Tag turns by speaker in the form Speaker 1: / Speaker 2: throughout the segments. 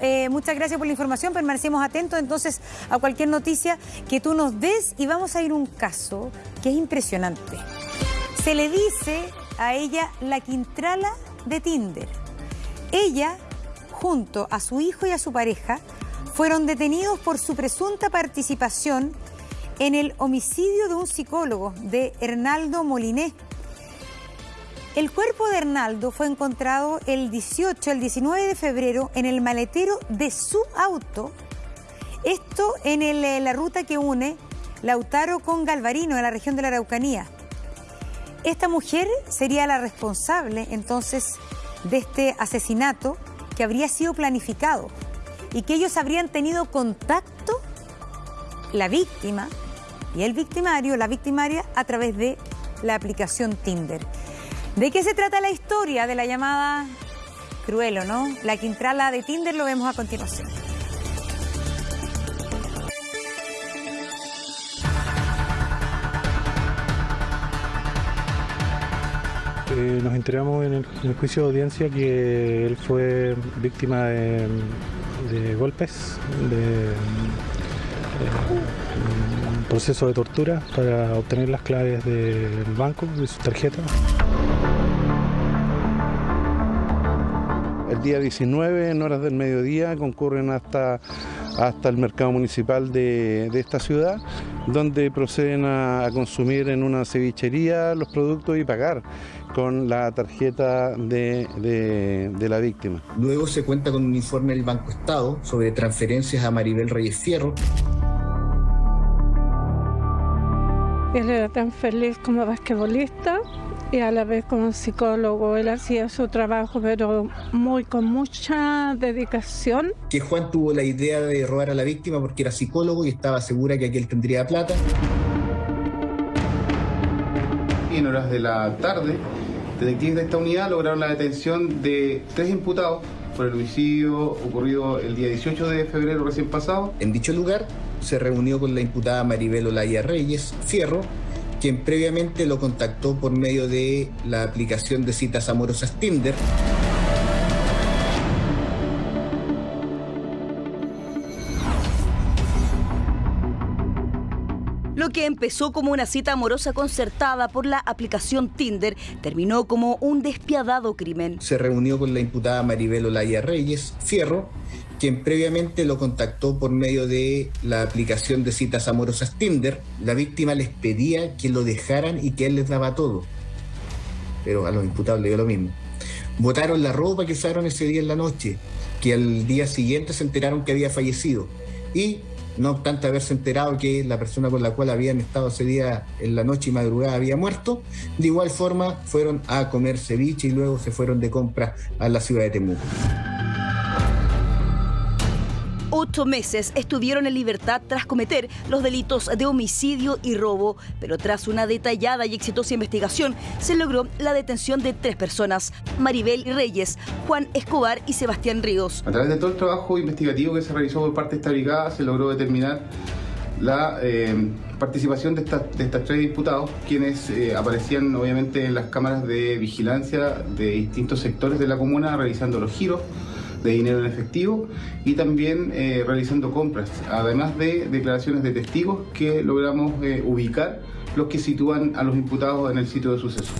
Speaker 1: eh, muchas gracias por la información. Permanecemos atentos entonces a cualquier noticia que tú nos des y vamos a ir a un caso que es impresionante. Se le dice a ella la Quintrala de Tinder. Ella, junto a su hijo y a su pareja, fueron detenidos por su presunta participación en el homicidio de un psicólogo de Hernaldo Moliné. El cuerpo de Hernaldo fue encontrado el 18, el 19 de febrero en el maletero de su auto. Esto en el- la ruta que une Lautaro con Galvarino, en la región de la Araucanía. Esta mujer sería la responsable entonces de este asesinato que habría sido planificado y que ellos habrían tenido contacto, la víctima y el victimario, la victimaria, a través de la aplicación Tinder. ¿De qué se trata la historia de la llamada Cruelo, no? La Quintrala de Tinder lo vemos a continuación.
Speaker 2: Eh, nos enteramos en el, juicio de audiencia que él fue víctima de, de golpes, de eh, un proceso de tortura para obtener las claves del banco, de su tarjeta.
Speaker 3: El día 19, en horas del mediodía, concurren hasta, hasta el mercado municipal de, de esta ciudad, donde proceden a, a consumir en una cevichería los productos y pagar con la tarjeta de, de- de la víctima.
Speaker 4: Luego se cuenta con un informe del Banco Estado sobre transferencias a Maribel Reyes Fierro.
Speaker 5: Él era tan feliz como basquetbolista y a la vez como psicólogo. Él hacía su trabajo, pero muy con mucha dedicación.
Speaker 4: que Juan tuvo la idea de robar a la víctima porque era psicólogo y estaba segura que aquel tendría plata.
Speaker 6: Y en horas de la tarde, detectives de esta unidad lograron la detención de tres imputados por el homicidio ocurrido el día 18 de febrero recién pasado.
Speaker 4: En dicho lugar se reunió con la imputada Maribel Olaya Reyes Fierro, quien previamente lo contactó por medio de la aplicación de citas amorosas Tinder.
Speaker 7: Lo que empezó como una cita amorosa concertada por la aplicación Tinder terminó como un despiadado crimen.
Speaker 4: Se reunió con la imputada Maribel Olaya Reyes Fierro, quien previamente lo contactó por medio de la aplicación de citas amorosas Tinder. La víctima les pedía que lo dejaran y que él les daba todo. Pero a los imputados le dio lo mismo. Botaron la ropa que usaron ese día en la noche, que al día siguiente se enteraron que había fallecido. Y no obstante haberse enterado que la persona con la cual habían estado ese día en la noche y madrugada había muerto, de igual forma fueron a comer ceviche y luego se fueron de compra a la ciudad de Temuco.
Speaker 7: Ocho meses estuvieron en libertad tras cometer los delitos de homicidio y robo, pero tras una detallada y exitosa investigación se logró la detención de tres personas, Maribel Reyes, Juan Escobar y Sebastián Ríos.
Speaker 6: A través de todo el trabajo investigativo que se realizó por parte de esta brigada, se logró determinar la eh, participación de, estas- tres imputados, quienes eh, aparecían obviamente en las cámaras de vigilancia de distintos sectores de la comuna realizando los giros de dinero en efectivo y también eh, realizando compras, además de declaraciones de testigos que logramos eh, ubicar los que sitúan a los imputados en el sitio de suceso.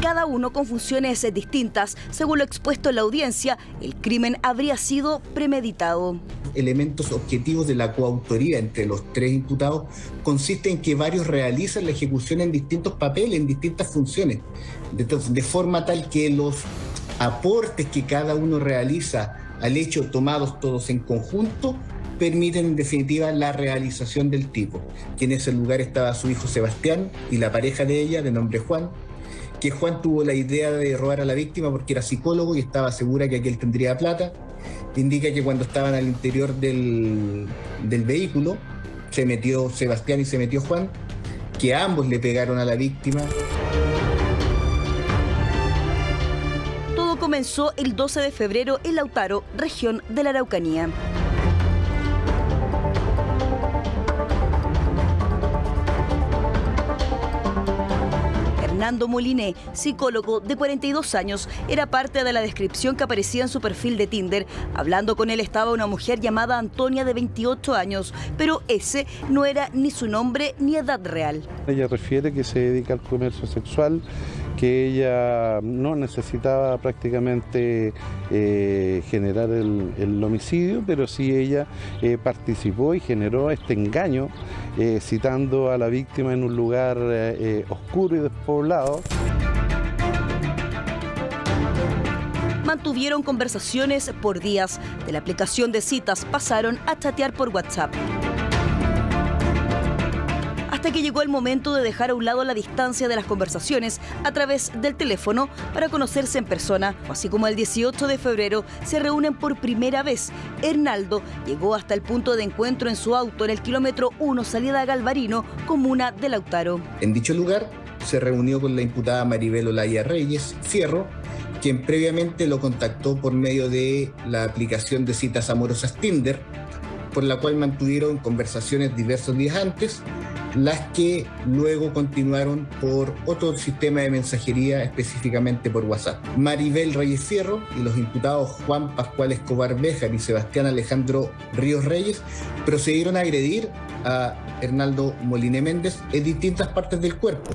Speaker 7: Cada uno con funciones distintas. Según lo expuesto en la audiencia, el crimen habría sido premeditado.
Speaker 4: elementos objetivos de la coautoría entre los tres imputados consiste en que varios realizan la ejecución en distintos papeles, en distintas funciones, de, forma tal que los aportes que cada uno realiza al hecho tomados todos en conjunto permiten en definitiva la realización del tipo, que en ese lugar estaba su hijo Sebastián y la pareja de ella, de nombre Juan, que Juan tuvo la idea de robar a la víctima porque era psicólogo y estaba segura que aquel tendría plata. Indica que cuando estaban al interior del, del vehículo, se metió Sebastián y se metió Juan, que ambos le pegaron a la víctima.
Speaker 7: Comenzó el 12 de febrero en Lautaro, región de la Araucanía. Fernando Moliné, psicólogo de 42 años, era parte de la descripción que aparecía en su perfil de Tinder. Hablando con él estaba una mujer llamada Antonia de 28 años, pero ese no era ni su nombre ni edad real.
Speaker 3: Ella refiere que se dedica al comercio sexual que ella no necesitaba prácticamente eh, generar el, homicidio, pero sí ella eh, participó y generó este engaño eh, citando a la víctima en un lugar oscuro y despoblado.
Speaker 7: Mantuvieron conversaciones por días. De la aplicación de citas pasaron a chatear por WhatsApp hasta que llegó el momento de dejar a un lado la distancia de las conversaciones a través del teléfono para conocerse en persona. Así como el 18 de febrero se reúnen por primera vez. Hernaldo llegó hasta el punto de encuentro en su auto en el kilómetro 1 salida Galvarino, comuna de Lautaro.
Speaker 4: En dicho lugar se reunió con la imputada Maribel Olaya Reyes Fierro, quien previamente lo contactó por medio de la aplicación de citas amorosas Tinder, por la cual mantuvieron conversaciones diversos días antes las que luego continuaron por otro sistema de mensajería, específicamente por WhatsApp. Maribel Reyes Fierro y los imputados Juan Pascual Escobar Béjar y Sebastián Alejandro Ríos Reyes procedieron a agredir a Hernaldo Moline Méndez en distintas partes del cuerpo.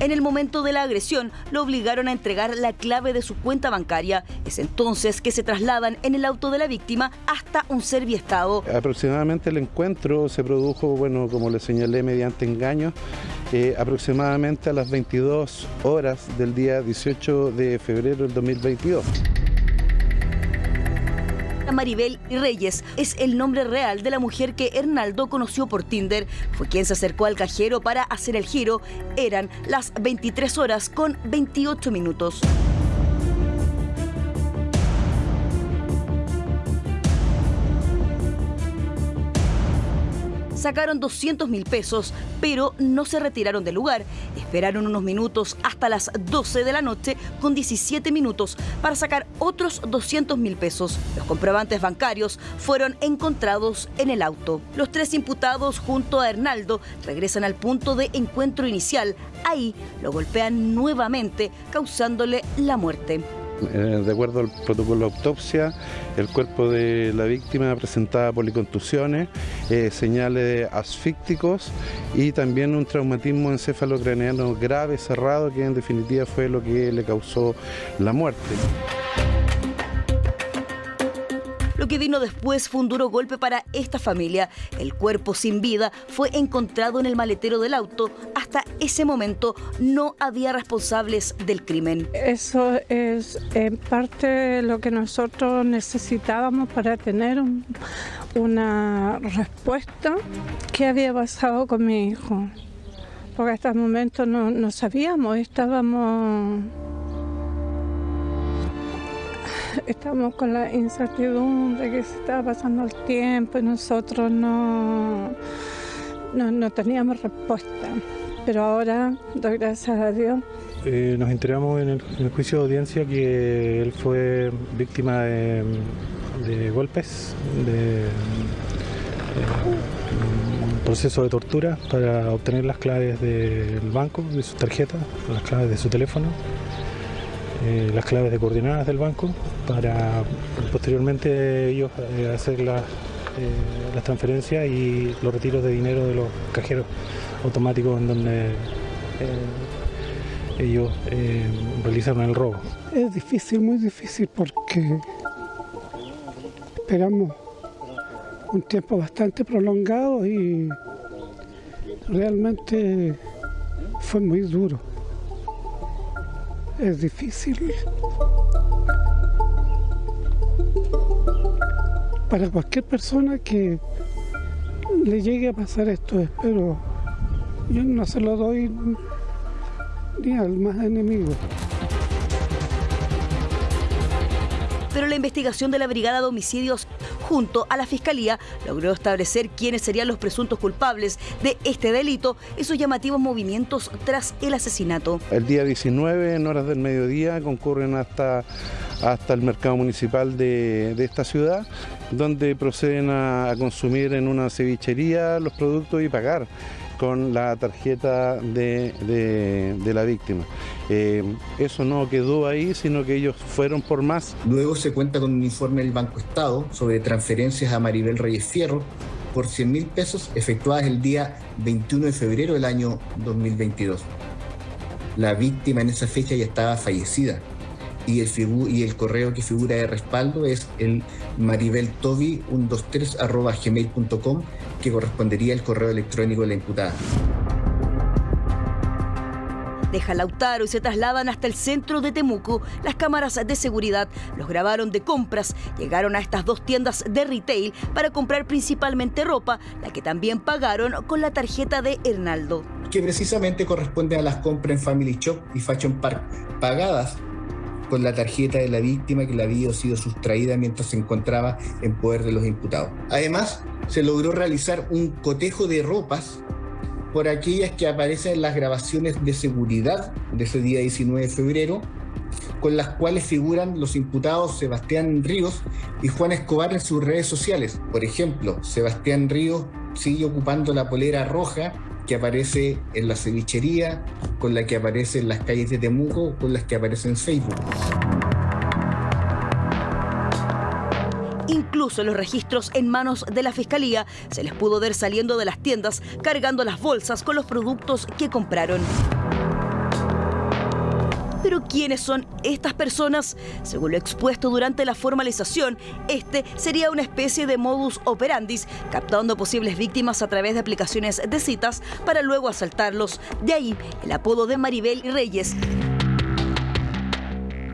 Speaker 7: En el momento de la agresión, lo obligaron a entregar la clave de su cuenta bancaria. Es entonces que se trasladan en el auto de la víctima hasta un serviestado.
Speaker 3: Aproximadamente el encuentro se produjo, bueno, como le señalé, mediante engaños, eh, aproximadamente a las 22 horas del día 18 de febrero del 2022.
Speaker 7: Maribel Reyes es el nombre real de la mujer que Hernaldo conoció por Tinder. Fue quien se acercó al cajero para hacer el giro. Eran las 23 horas con 28 minutos. Sacaron 200 mil pesos, pero no se retiraron del lugar. Esperaron unos minutos hasta las 12 de la noche con 17 minutos para sacar otros 200 mil pesos. Los comprobantes bancarios fueron encontrados en el auto. Los tres imputados junto a Hernaldo regresan al punto de encuentro inicial. Ahí lo golpean nuevamente, causándole la muerte.
Speaker 3: Eh, de acuerdo al protocolo de autopsia, el cuerpo de la víctima presentaba policontusiones, eh, señales asfícticos y también un traumatismo encefalocraneano grave, cerrado, que en definitiva fue lo que le causó la muerte.
Speaker 7: Lo que vino después fue un duro golpe para esta familia. El cuerpo sin vida fue encontrado en el maletero del auto. Hasta ese momento no había responsables del crimen.
Speaker 5: Eso es en parte lo que nosotros necesitábamos para tener una respuesta. ¿Qué había pasado con mi hijo? Porque hasta el momento no, no sabíamos, estábamos estamos con la incertidumbre que se estaba pasando el tiempo y nosotros no, no, teníamos respuesta. Pero ahora, gracias a Dios.
Speaker 2: Eh, nos enteramos en el, juicio de audiencia que él fue víctima de, golpes, de, un proceso de tortura para obtener las claves del banco, de su tarjeta, las claves de su teléfono. Eh, las claves de coordenadas del banco para posteriormente ellos eh, hacer eh, las transferencias y los retiros de dinero de los cajeros automáticos en donde ellos realizaron el robo.
Speaker 8: Es difícil, muy difícil porque esperamos un tiempo bastante prolongado y realmente fue muy duro es difícil. Para cualquier persona que le llegue a pasar esto, espero, yo no se lo doy ni al más enemigo.
Speaker 7: Pero la investigación de la Brigada de Homicidios junto a la Fiscalía, logró establecer quiénes serían los presuntos culpables de este delito y sus llamativos movimientos tras el asesinato.
Speaker 3: El día 19, en horas del mediodía, concurren hasta hasta el mercado municipal de, esta ciudad, donde proceden a, consumir en una cevichería los productos y pagar con la tarjeta de, la víctima. Eh, eso no quedó ahí, sino que ellos fueron por más.
Speaker 4: Luego se cuenta con un informe del Banco Estado sobre transferencias a Maribel Reyes Fierro por 100 mil pesos efectuadas el día 21 de febrero del año 2022. La víctima en esa fecha ya estaba fallecida y el, correo que figura de respaldo es el maribeltobi123.gmail.com que correspondería al correo electrónico de la imputada.
Speaker 7: Deja Lautaro y se trasladan hasta el centro de Temuco. Las cámaras de seguridad los grabaron de compras. Llegaron a estas dos tiendas de retail para comprar principalmente ropa, la que también pagaron con la tarjeta de Hernaldo.
Speaker 4: Que precisamente corresponde a las compras en Family Shop y Fashion Park, pagadas con la tarjeta de la víctima que le había sido sustraída mientras se encontraba en poder de los imputados. Además, se logró realizar un cotejo de ropas por aquellas que aparecen en las grabaciones de seguridad de ese día 19 de febrero, con las cuales figuran los imputados Sebastián Ríos y Juan Escobar en sus redes sociales. Por ejemplo, Sebastián Ríos sigue ocupando la polera roja que aparece en la cevichería, con la que aparece en las calles de Temuco, con las que aparece en Facebook.
Speaker 7: Incluso los registros en manos de la fiscalía se les pudo ver saliendo de las tiendas cargando las bolsas con los productos que compraron. Pero ¿quiénes son estas personas? Según lo expuesto durante la formalización, este sería una especie de modus operandis, captando posibles víctimas a través de aplicaciones de citas para luego asaltarlos. De ahí el apodo de Maribel Reyes,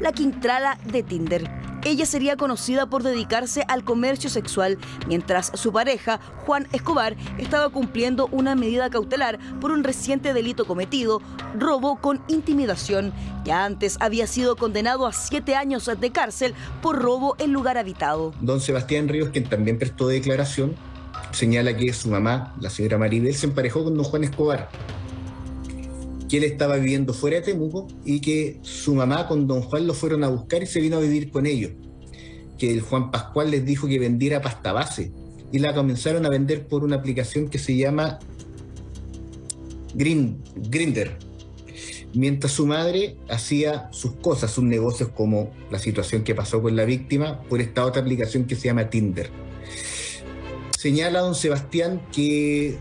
Speaker 7: la Quintrala de Tinder. Ella sería conocida por dedicarse al comercio sexual, mientras su pareja, Juan Escobar, estaba cumpliendo una medida cautelar por un reciente delito cometido, robo con intimidación. Ya antes había sido condenado a siete años de cárcel por robo en lugar habitado.
Speaker 4: Don Sebastián Ríos, quien también prestó declaración, señala que su mamá, la señora Maribel, se emparejó con don Juan Escobar que él estaba viviendo fuera de Temuco y que su mamá con don Juan lo fueron a buscar y se vino a vivir con ellos. Que el Juan Pascual les dijo que vendiera pasta base y la comenzaron a vender por una aplicación que se llama Grinder. Mientras su madre hacía sus cosas, sus negocios como la situación que pasó con la víctima por esta otra aplicación que se llama Tinder. Señala don Sebastián que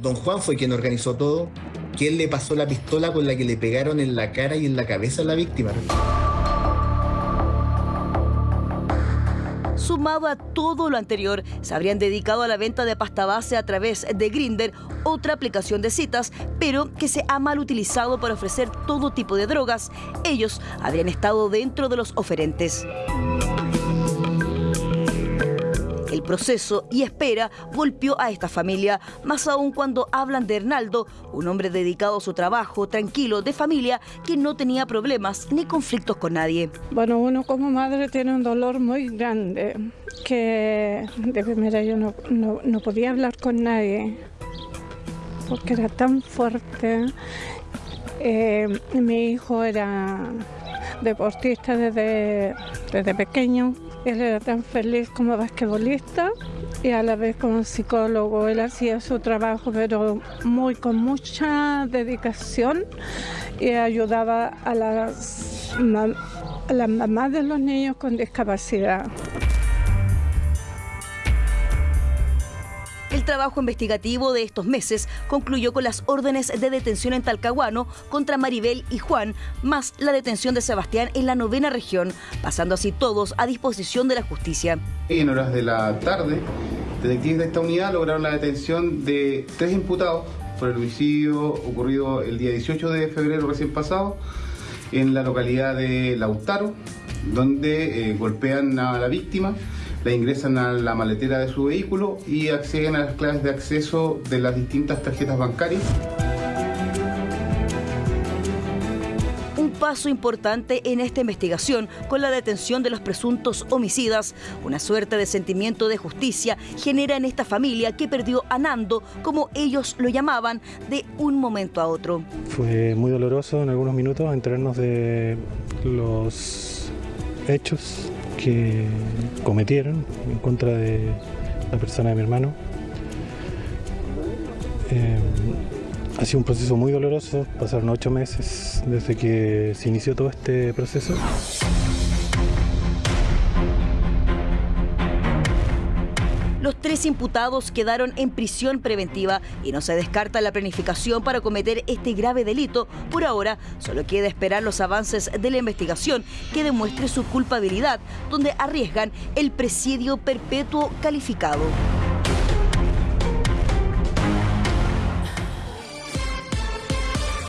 Speaker 4: don Juan fue quien organizó todo, que él le pasó la pistola con la que le pegaron en la cara y en la cabeza a la víctima.
Speaker 7: Sumado a todo lo anterior, se habrían dedicado a la venta de pasta base a través de Grinder, otra aplicación de citas, pero que se ha mal utilizado para ofrecer todo tipo de drogas. Ellos habrían estado dentro de los oferentes. El proceso y espera golpeó a esta familia, más aún cuando hablan de Hernaldo, un hombre dedicado a su trabajo, tranquilo, de familia, que no tenía problemas ni conflictos con nadie.
Speaker 5: Bueno, uno como madre tiene un dolor muy grande, que de primera yo no, podía hablar con nadie, porque era tan fuerte. Eh, mi hijo era deportista desde, desde pequeño él era tan feliz como basquetbolista y a la vez como psicólogo. Él hacía su trabajo, pero muy con mucha dedicación y ayudaba a las, a las mamás de los niños con discapacidad.
Speaker 7: Trabajo investigativo de estos meses concluyó con las órdenes de detención en Talcahuano contra Maribel y Juan, más la detención de Sebastián en la novena región, pasando así todos a disposición de la justicia.
Speaker 6: En horas de la tarde, detectives de esta unidad lograron la detención de tres imputados por el homicidio ocurrido el día 18 de febrero recién pasado en la localidad de Lautaro, donde eh, golpean a la víctima la ingresan a la maletera de su vehículo y acceden a las claves de acceso de las distintas tarjetas bancarias.
Speaker 7: Un paso importante en esta investigación con la detención de los presuntos homicidas. Una suerte de sentimiento de justicia genera en esta familia que perdió a Nando, como ellos lo llamaban, de un momento a otro.
Speaker 2: Fue muy doloroso en algunos minutos enterarnos de los hechos que cometieron en contra de la persona de mi hermano. Eh, ha sido un proceso muy doloroso, pasaron ocho meses desde que se inició todo este proceso.
Speaker 7: Tres imputados quedaron en prisión preventiva y no se descarta la planificación para cometer este grave delito. Por ahora, solo queda esperar los avances de la investigación que demuestre su culpabilidad, donde arriesgan el presidio perpetuo calificado.